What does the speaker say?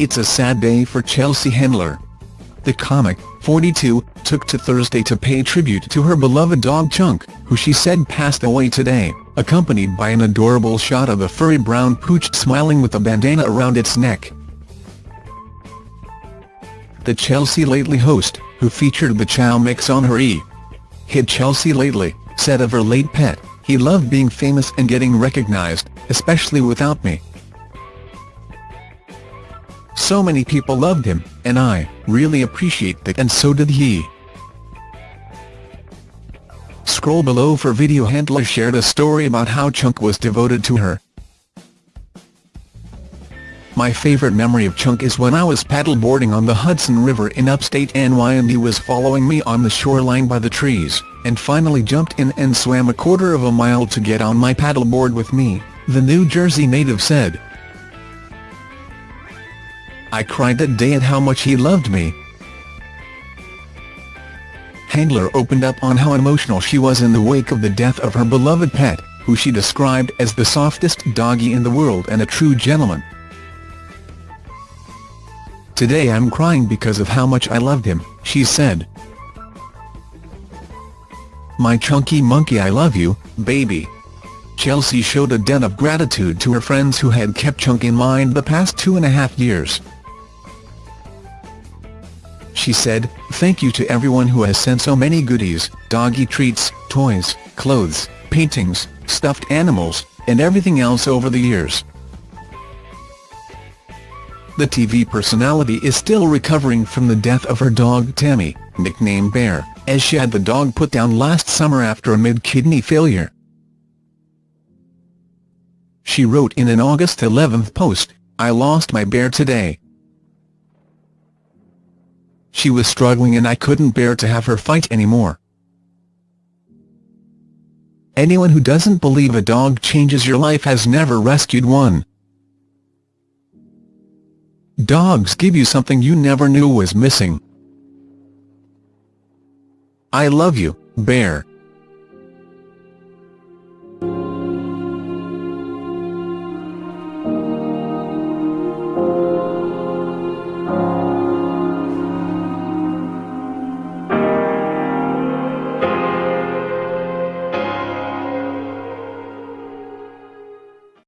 It's a sad day for Chelsea Handler. The comic, 42, took to Thursday to pay tribute to her beloved dog Chunk, who she said passed away today, accompanied by an adorable shot of a furry brown pooch smiling with a bandana around its neck. The Chelsea Lately host, who featured the Chow mix on her E! Hit Chelsea Lately, said of her late pet, he loved being famous and getting recognized, especially without me. So many people loved him, and I really appreciate that and so did he. Scroll below for video Handler shared a story about how Chunk was devoted to her. My favorite memory of Chunk is when I was paddleboarding on the Hudson River in upstate NY and he was following me on the shoreline by the trees, and finally jumped in and swam a quarter of a mile to get on my paddleboard with me, the New Jersey native said. I cried that day at how much he loved me. Handler opened up on how emotional she was in the wake of the death of her beloved pet, who she described as the softest doggy in the world and a true gentleman. Today I'm crying because of how much I loved him, she said. My chunky monkey I love you, baby. Chelsea showed a debt of gratitude to her friends who had kept Chunk in mind the past two and a half years. She said, thank you to everyone who has sent so many goodies, doggy treats, toys, clothes, paintings, stuffed animals, and everything else over the years. The TV personality is still recovering from the death of her dog Tammy, nicknamed Bear, as she had the dog put down last summer after a mid-kidney failure. She wrote in an August 11 post, I lost my bear today. She was struggling and I couldn't bear to have her fight anymore. Anyone who doesn't believe a dog changes your life has never rescued one. Dogs give you something you never knew was missing. I love you, Bear.